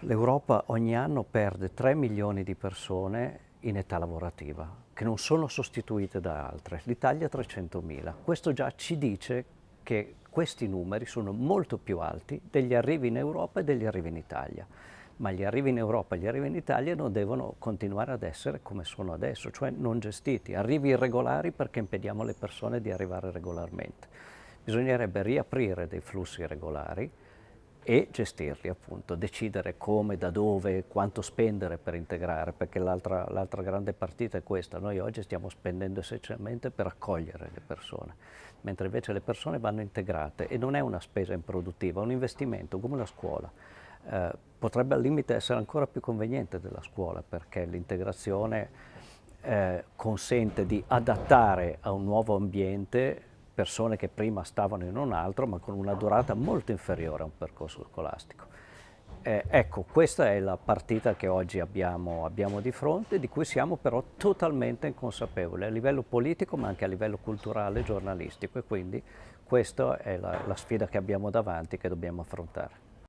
L'Europa ogni anno perde 3 milioni di persone in età lavorativa, che non sono sostituite da altre. L'Italia 300.000. Questo già ci dice che questi numeri sono molto più alti degli arrivi in Europa e degli arrivi in Italia. Ma gli arrivi in Europa e gli arrivi in Italia non devono continuare ad essere come sono adesso, cioè non gestiti. Arrivi irregolari perché impediamo alle persone di arrivare regolarmente. Bisognerebbe riaprire dei flussi regolari e gestirli appunto, decidere come, da dove, quanto spendere per integrare, perché l'altra grande partita è questa, noi oggi stiamo spendendo essenzialmente per accogliere le persone, mentre invece le persone vanno integrate e non è una spesa improduttiva, è un investimento come la scuola. Eh, potrebbe al limite essere ancora più conveniente della scuola perché l'integrazione eh, consente di adattare a un nuovo ambiente persone che prima stavano in un altro ma con una durata molto inferiore a un percorso scolastico. Eh, ecco, questa è la partita che oggi abbiamo, abbiamo, di fronte, di cui siamo però totalmente inconsapevoli a livello politico ma anche a livello culturale e giornalistico e quindi questa è la, la sfida che abbiamo davanti che dobbiamo affrontare.